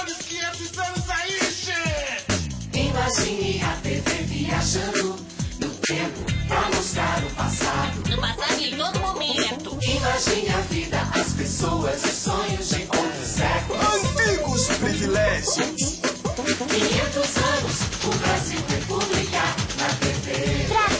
Olha os 500 anos aí, che! Imagine a TV viajando no tempo pra mostrar o passado. No passado em todo momento. Imagine a vida, as pessoas e sonhos de outros séculos. Antigos privilégios! 500 anos, o Brasil República na TV. Pra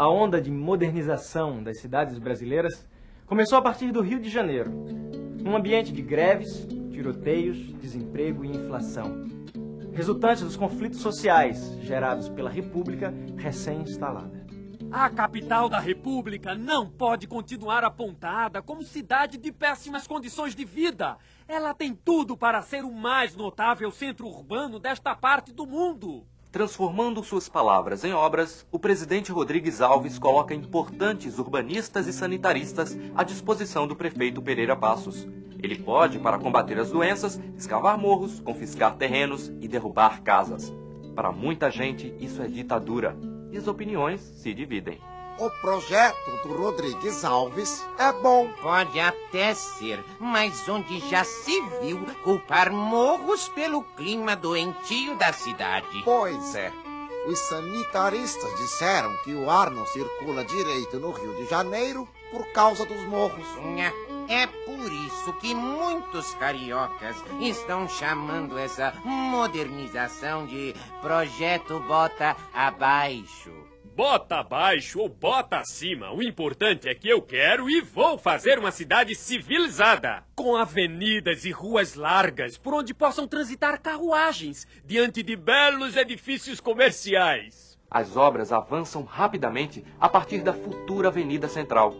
A onda de modernização das cidades brasileiras começou a partir do Rio de Janeiro, num ambiente de greves, tiroteios, desemprego e inflação, resultantes dos conflitos sociais gerados pela República recém-instalada. A capital da República não pode continuar apontada como cidade de péssimas condições de vida. Ela tem tudo para ser o mais notável centro urbano desta parte do mundo. Transformando suas palavras em obras, o presidente Rodrigues Alves coloca importantes urbanistas e sanitaristas à disposição do prefeito Pereira Passos. Ele pode, para combater as doenças, escavar morros, confiscar terrenos e derrubar casas. Para muita gente, isso é ditadura. E as opiniões se dividem. O projeto do Rodrigues Alves é bom. Pode até ser, mas onde já se viu culpar morros pelo clima doentio da cidade? Pois é. Os sanitaristas disseram que o ar não circula direito no Rio de Janeiro por causa dos morros. É por isso que muitos cariocas estão chamando essa modernização de projeto bota abaixo. Bota abaixo ou bota acima, o importante é que eu quero e vou fazer uma cidade civilizada, com avenidas e ruas largas por onde possam transitar carruagens, diante de belos edifícios comerciais. As obras avançam rapidamente a partir da futura Avenida Central.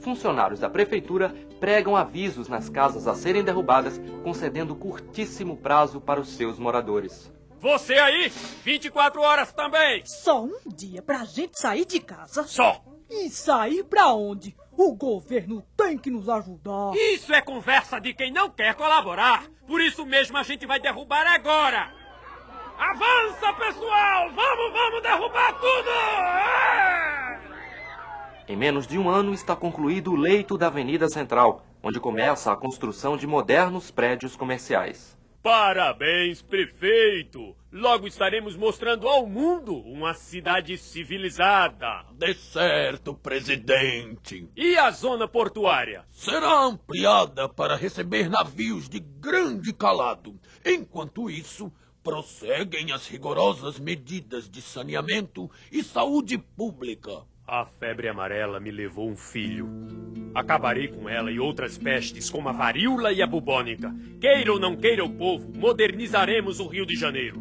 Funcionários da prefeitura pregam avisos nas casas a serem derrubadas, concedendo curtíssimo prazo para os seus moradores. Você aí, 24 horas também. Só um dia pra gente sair de casa. Só. E sair pra onde? O governo tem que nos ajudar. Isso é conversa de quem não quer colaborar. Por isso mesmo a gente vai derrubar agora. Avança, pessoal! Vamos, vamos derrubar tudo! É! Em menos de um ano está concluído o leito da Avenida Central, onde começa a construção de modernos prédios comerciais. Parabéns, prefeito! Logo estaremos mostrando ao mundo uma cidade civilizada. De certo, presidente. E a zona portuária? Será ampliada para receber navios de grande calado. Enquanto isso, prosseguem as rigorosas medidas de saneamento e saúde pública. A febre amarela me levou um filho. Acabarei com ela e outras pestes, como a varíola e a bubônica. Queira ou não queira o povo, modernizaremos o Rio de Janeiro.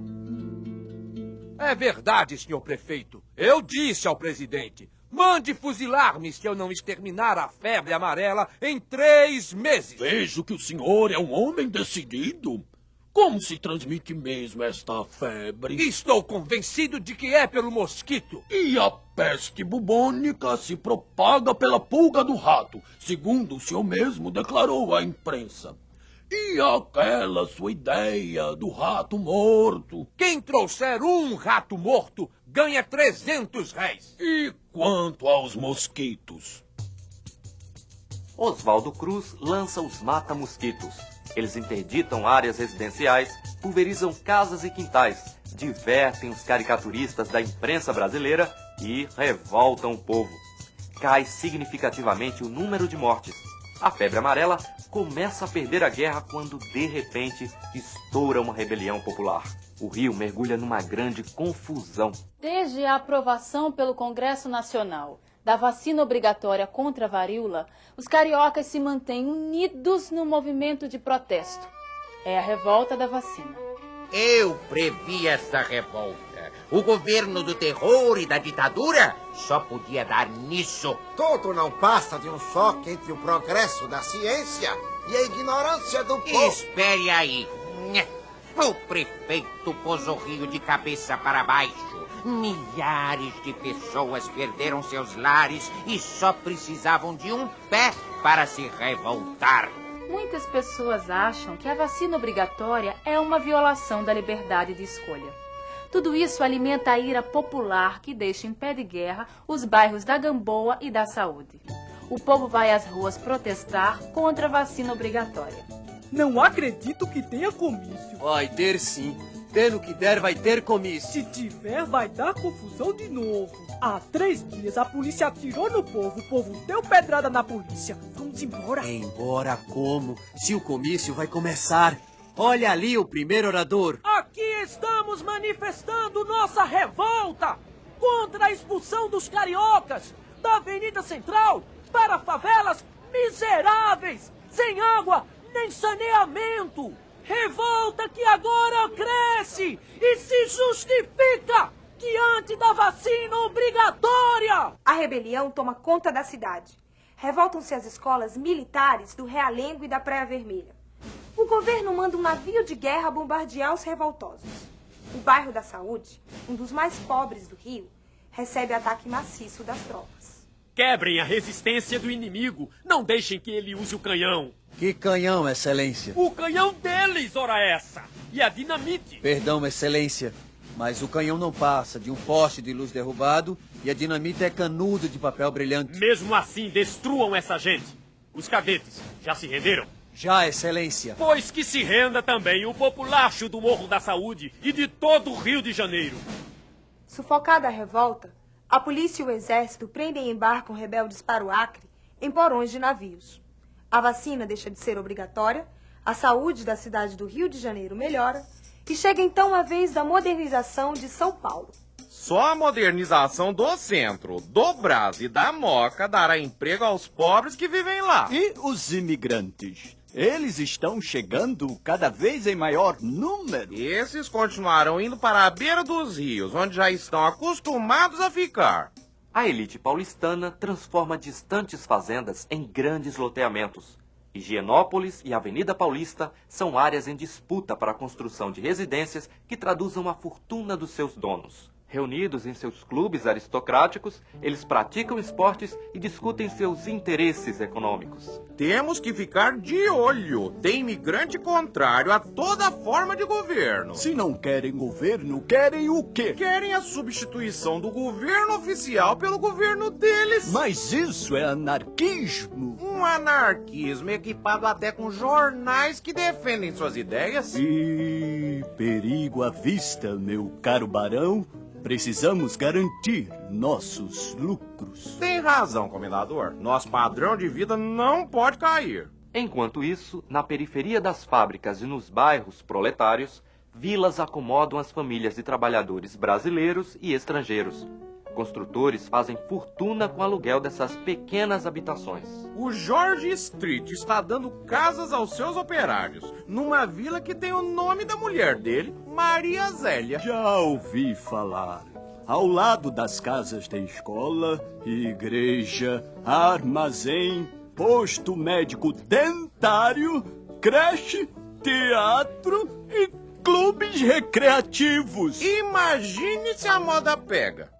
É verdade, senhor prefeito. Eu disse ao presidente: mande fuzilar-me se eu não exterminar a febre amarela em três meses. Vejo que o senhor é um homem decidido. Como se transmite mesmo esta febre? Estou convencido de que é pelo mosquito. E a peste bubônica se propaga pela pulga do rato, segundo o senhor mesmo declarou à imprensa. E aquela sua ideia do rato morto? Quem trouxer um rato morto ganha 300 réis. E quanto aos mosquitos? Oswaldo Cruz lança os mata-mosquitos. Eles interditam áreas residenciais, pulverizam casas e quintais, divertem os caricaturistas da imprensa brasileira e revoltam o povo. Cai significativamente o número de mortes. A febre amarela começa a perder a guerra quando, de repente, estoura uma rebelião popular. O Rio mergulha numa grande confusão. Desde a aprovação pelo Congresso Nacional da vacina obrigatória contra a varíola, os cariocas se mantêm unidos no movimento de protesto. É a revolta da vacina. Eu previ essa revolta. O governo do terror e da ditadura só podia dar nisso. Tudo não passa de um choque entre o progresso da ciência e a ignorância do povo. Espere aí. O prefeito pôs o rio de cabeça para baixo. Milhares de pessoas perderam seus lares e só precisavam de um pé para se revoltar. Muitas pessoas acham que a vacina obrigatória é uma violação da liberdade de escolha. Tudo isso alimenta a ira popular que deixa em pé de guerra os bairros da Gamboa e da Saúde. O povo vai às ruas protestar contra a vacina obrigatória. Não acredito que tenha comício. Vai ter sim. Tendo que der, vai ter comício. Se tiver, vai dar confusão de novo. Há três dias a polícia atirou no povo, o povo deu pedrada na polícia. Vamos embora. Embora como? Se o comício vai começar. Olha ali o primeiro orador. Aqui estamos manifestando nossa revolta contra a expulsão dos cariocas da Avenida Central para favelas miseráveis, sem água nem saneamento. Revolta que agora cresce e se justifica diante da vacina obrigatória. A rebelião toma conta da cidade. Revoltam-se as escolas militares do Realengo e da Praia Vermelha. O governo manda um navio de guerra bombardear os revoltosos. O bairro da Saúde, um dos mais pobres do Rio, recebe ataque maciço das tropas. Quebrem a resistência do inimigo. Não deixem que ele use o canhão. Que canhão, Excelência? O canhão deles, ora essa! E a dinamite! Perdão, Excelência, mas o canhão não passa de um poste de luz derrubado e a dinamite é canudo de papel brilhante. Mesmo assim, destruam essa gente. Os cadetes já se renderam? Já, Excelência. Pois que se renda também o populacho do Morro da Saúde e de todo o Rio de Janeiro. Sufocada a revolta, a polícia e o exército prendem e embarcam rebeldes para o Acre em porões de navios. A vacina deixa de ser obrigatória, a saúde da cidade do Rio de Janeiro melhora e chega então a vez da modernização de São Paulo. Só a modernização do centro, do Brás e da Moca dará emprego aos pobres que vivem lá. E os imigrantes? Eles estão chegando cada vez em maior número. Esses continuarão indo para a beira dos rios, onde já estão acostumados a ficar. A elite paulistana transforma distantes fazendas em grandes loteamentos. Higienópolis e Avenida Paulista são áreas em disputa para a construção de residências que traduzam a fortuna dos seus donos. Reunidos em seus clubes aristocráticos, eles praticam esportes e discutem seus interesses econômicos. Temos que ficar de olho. Tem imigrante contrário a toda forma de governo. Se não querem governo, querem o quê? Querem a substituição do governo oficial pelo governo deles. Mas isso é anarquismo. Um anarquismo equipado até com jornais que defendem suas ideias. E perigo à vista, meu caro barão. Precisamos garantir nossos lucros. Tem razão, comendador. Nosso padrão de vida não pode cair. Enquanto isso, na periferia das fábricas e nos bairros proletários, vilas acomodam as famílias de trabalhadores brasileiros e estrangeiros. Construtores fazem fortuna com o aluguel dessas pequenas habitações. O George Street está dando casas aos seus operários, numa vila que tem o nome da mulher dele, Maria Zélia. Já ouvi falar. Ao lado das casas tem escola, igreja, armazém, posto médico dentário, creche, teatro e clubes recreativos. Imagine se a moda pega.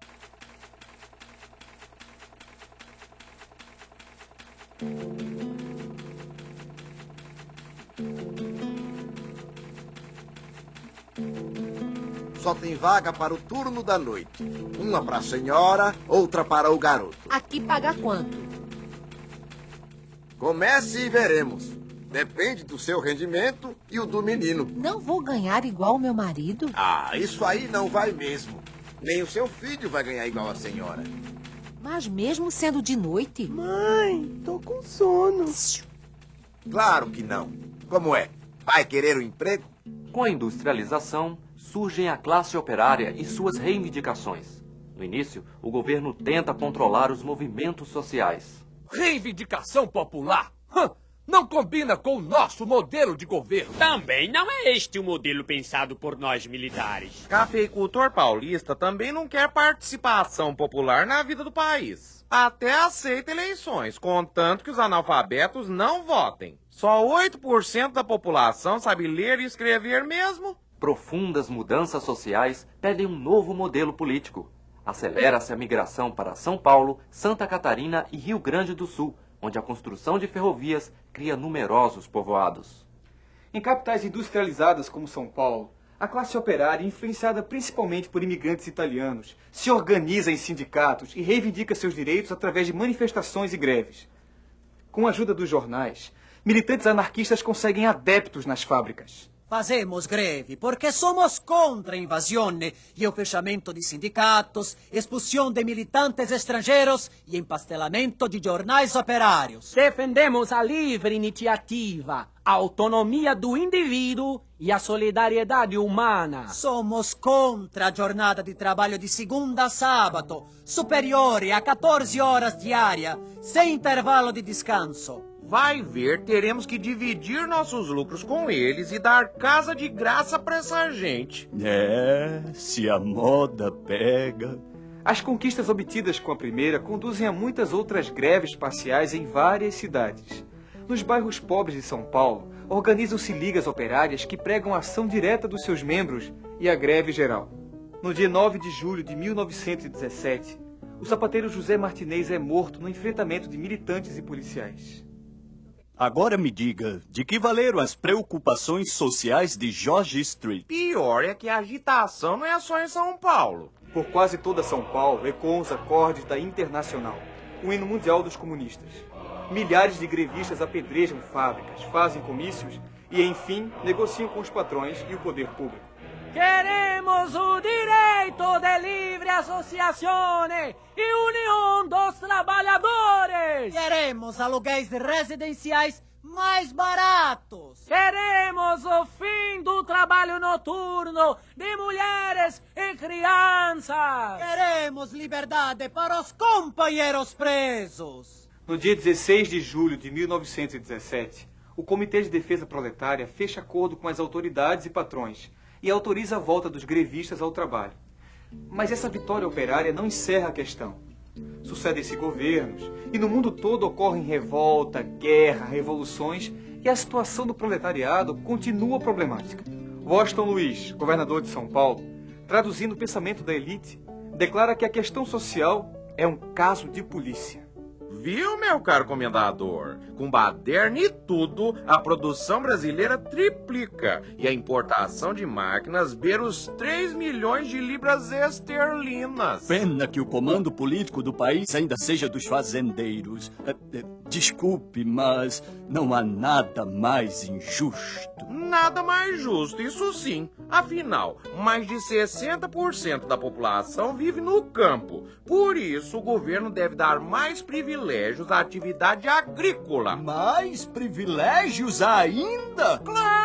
Só tem vaga para o turno da noite. Uma para a senhora, outra para o garoto. Aqui paga quanto? Comece e veremos. Depende do seu rendimento e o do menino. Não vou ganhar igual o meu marido? Ah, isso aí não vai mesmo. Nem o seu filho vai ganhar igual a senhora. Mas mesmo sendo de noite? Mãe, tô com sono. Claro que não. Como é? Vai querer o um emprego? Com a industrialização, surgem a classe operária e suas reivindicações. No início, o governo tenta controlar os movimentos sociais. Reivindicação popular? Não combina com o nosso modelo de governo. Também não é este o modelo pensado por nós militares. Cafeicultor paulista também não quer participação popular na vida do país. Até aceita eleições, contanto que os analfabetos não votem. Só 8% da população sabe ler e escrever mesmo. Profundas mudanças sociais pedem um novo modelo político. Acelera-se a migração para São Paulo, Santa Catarina e Rio Grande do Sul, onde a construção de ferrovias cria numerosos povoados. Em capitais industrializadas como São Paulo, a classe operária, influenciada principalmente por imigrantes italianos, se organiza em sindicatos e reivindica seus direitos através de manifestações e greves. Com a ajuda dos jornais, militantes anarquistas conseguem adeptos nas fábricas. Fazemos greve porque somos contra a invasione e o fechamento de sindicatos, expulsão de militantes estrangeiros e empastelamento de jornais operários. Defendemos a livre iniciativa, a autonomia do indivíduo e a solidariedade humana. Somos contra a jornada de trabalho de segunda a sábado, superiore a 14 horas diária, sem intervalo de descanso. Vai ver, teremos que dividir nossos lucros com eles e dar casa de graça para essa gente. É, se a moda pega. As conquistas obtidas com a primeira conduzem a muitas outras greves parciais em várias cidades. Nos bairros pobres de São Paulo, organizam-se ligas operárias que pregam a ação direta dos seus membros e a greve geral. No dia 9 de julho de 1917, o sapateiro José Martinez é morto no enfrentamento de militantes e policiais. Agora me diga, de que valeram as preocupações sociais de George Street? Pior é que a agitação não é só em São Paulo. Por quase toda São Paulo ecoam os acordes da Internacional, o hino mundial dos comunistas. Milhares de grevistas apedrejam fábricas, fazem comícios e, enfim, negociam com os patrões e o poder público. Queremos o direito associazione e união dos trabalhadores. Queremos aluguéis residenciais mais baratos. Queremos o fim do trabalho noturno de mulheres e crianças. Queremos liberdade para os companheiros presos. No dia 16 de julho de 1917, o Comitê de Defesa Proletária fecha acordo com as autoridades e patrões e autoriza a volta dos grevistas ao trabalho. Mas essa vitória operária não encerra a questão. Sucedem-se governos e no mundo todo ocorrem revolta, guerra, revoluções e a situação do proletariado continua problemática. Washington Luiz, governador de São Paulo, traduzindo o pensamento da elite, declara que a questão social é um caso de polícia. Viu, meu caro comendador? Com baderna e tudo, a produção brasileira triplica e a importação de máquinas beira os 3 milhões de libras esterlinas. Pena que o comando político do país ainda seja dos fazendeiros. É, é, Desculpe, mas não há nada mais injusto. Nada mais justo, isso sim. Afinal, mais de 60% da população vive no campo. Por isso, o governo deve dar mais privilégios à atividade agrícola. Mais privilégios ainda? Claro!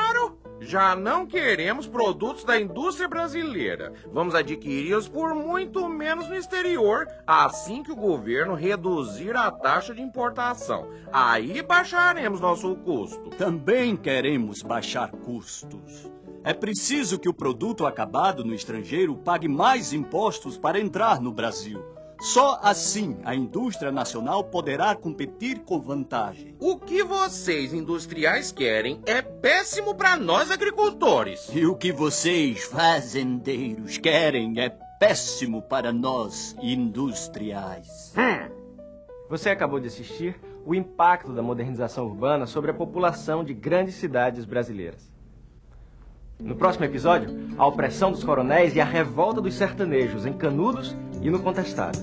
Já não queremos produtos da indústria brasileira. Vamos adquiri-los por muito menos no exterior, assim que o governo reduzir a taxa de importação. Aí baixaremos nosso custo. Também queremos baixar custos. É preciso que o produto acabado no estrangeiro pague mais impostos para entrar no Brasil. Só assim a indústria nacional poderá competir com vantagem. O que vocês industriais querem é péssimo para nós agricultores. E o que vocês fazendeiros querem é péssimo para nós industriais. Hum. Você acabou de assistir o impacto da modernização urbana sobre a população de grandes cidades brasileiras. No próximo episódio, a opressão dos coronéis e a revolta dos sertanejos em Canudos e no Contestado.